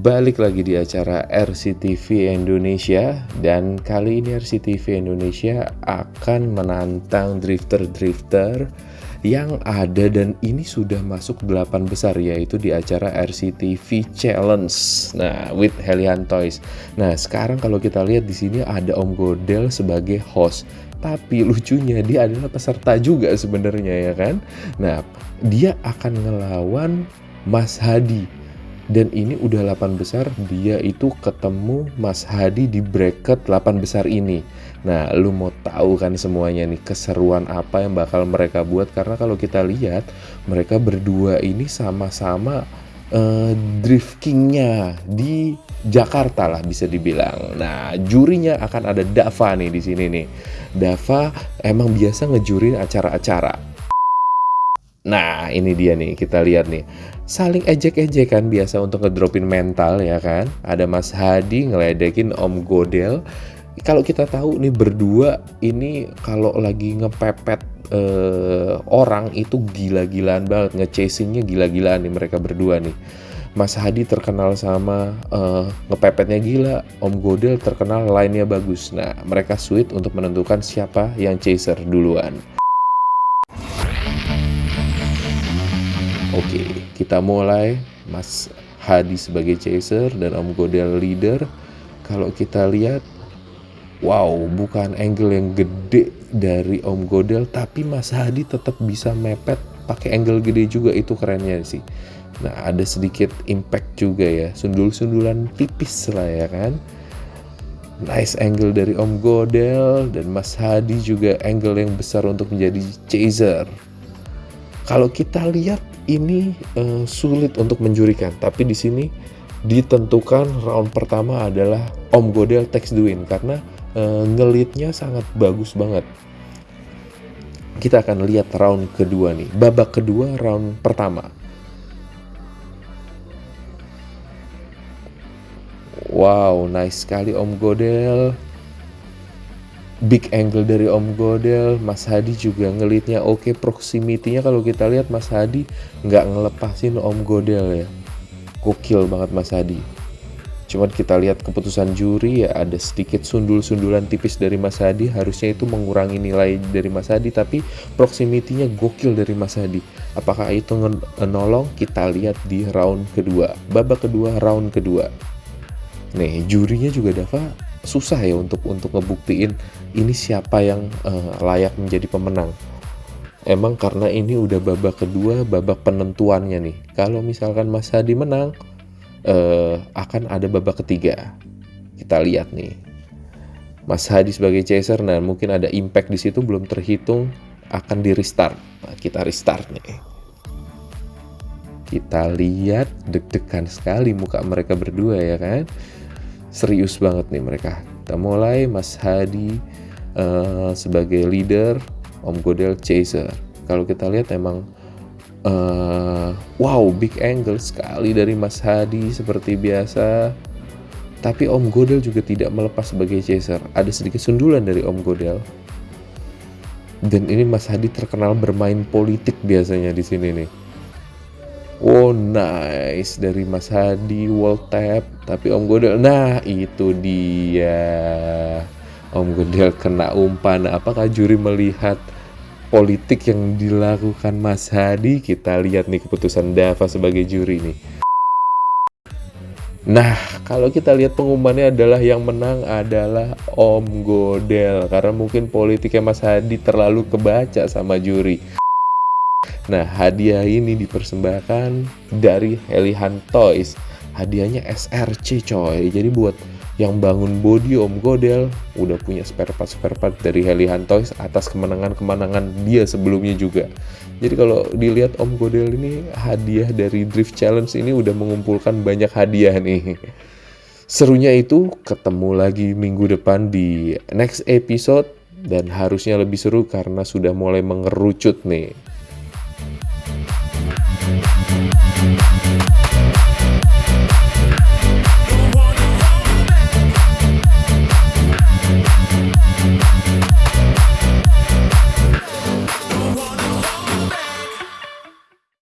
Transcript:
balik lagi di acara RCTV Indonesia dan kali ini RCTV Indonesia akan menantang drifter-drifter yang ada dan ini sudah masuk 8 besar yaitu di acara RCTV Challenge. Nah, with Helian Toys. Nah, sekarang kalau kita lihat di sini ada Om Godel sebagai host. Tapi lucunya dia adalah peserta juga sebenarnya ya kan. Nah, dia akan ngelawan Mas Hadi dan ini udah 8 besar dia itu ketemu Mas Hadi di bracket 8 besar ini nah lu mau tahu kan semuanya nih keseruan apa yang bakal mereka buat karena kalau kita lihat mereka berdua ini sama-sama uh, drift kingnya di Jakarta lah bisa dibilang. Nah, jurinya akan ada Dava nih di sini nih. Dava emang biasa ngejurin acara-acara Nah, ini dia nih, kita lihat nih. Saling ejek-ejekan biasa untuk ngedropin mental ya kan. Ada Mas Hadi ngeledekin Om Godel. Kalau kita tahu nih berdua ini kalau lagi ngepepet uh, orang itu gila-gilaan banget. Ngechasingnya gila-gilaan nih mereka berdua nih. Mas Hadi terkenal sama uh, ngepepetnya gila, Om Godel terkenal lainnya bagus. Nah, mereka sweet untuk menentukan siapa yang chaser duluan. Oke, kita mulai. Mas Hadi sebagai chaser dan Om Godel leader. Kalau kita lihat, wow, bukan angle yang gede dari Om Godel, tapi Mas Hadi tetap bisa mepet pakai angle gede juga itu kerennya sih. Nah, ada sedikit impact juga ya, sundul-sundulan tipis lah ya kan. Nice angle dari Om Godel dan Mas Hadi juga angle yang besar untuk menjadi chaser. Kalau kita lihat ini uh, sulit untuk menjurikan, tapi di sini ditentukan round pertama adalah Om Godel the win karena uh, ngelitnya sangat bagus banget. Kita akan lihat round kedua nih, babak kedua round pertama. Wow, nice sekali Om Godel big angle dari Om Godel, Mas Hadi juga ngelitnya oke, okay, proximity-nya kalau kita lihat Mas Hadi nggak ngelepasin Om Godel ya. Gokil banget Mas Hadi. Cuman kita lihat keputusan juri ya ada sedikit sundul-sundulan tipis dari Mas Hadi harusnya itu mengurangi nilai dari Mas Hadi tapi proximity-nya gokil dari Mas Hadi. Apakah itu menolong? Kita lihat di round kedua, babak kedua, round kedua. Nih, jurinya juga Dava susah ya untuk untuk ngebuktiin ini siapa yang uh, layak menjadi pemenang. Emang karena ini udah babak kedua, babak penentuannya nih. Kalau misalkan Mas Hadi menang, uh, akan ada babak ketiga. Kita lihat nih. Mas Hadi sebagai chaser, nah mungkin ada impact di situ belum terhitung, akan di restart. Nah, kita restart nih. Kita lihat deg-degan sekali muka mereka berdua ya kan serius banget nih mereka. Kita mulai Mas Hadi uh, sebagai leader, Om Godel chaser. Kalau kita lihat emang uh, wow big angle sekali dari Mas Hadi seperti biasa. Tapi Om Godel juga tidak melepas sebagai chaser. Ada sedikit sundulan dari Om Godel. Dan ini Mas Hadi terkenal bermain politik biasanya di sini nih Oh nice dari Mas Hadi wall tap tapi Om Godel nah itu dia. Om Godel kena umpan. Apakah juri melihat politik yang dilakukan Mas Hadi? Kita lihat nih keputusan Dava sebagai juri nih. Nah kalau kita lihat pengumumannya adalah yang menang adalah Om Godel. Karena mungkin politiknya Mas Hadi terlalu kebaca sama juri. Nah, hadiah ini dipersembahkan dari Helihan Toys. Hadiahnya SRC coy. Jadi buat yang bangun body Om Godel udah punya spare part spare part dari Helihan Toys atas kemenangan-kemenangan dia sebelumnya juga. Jadi kalau dilihat Om Godel ini hadiah dari Drift Challenge ini udah mengumpulkan banyak hadiah nih. Serunya itu ketemu lagi minggu depan di next episode dan harusnya lebih seru karena sudah mulai mengerucut nih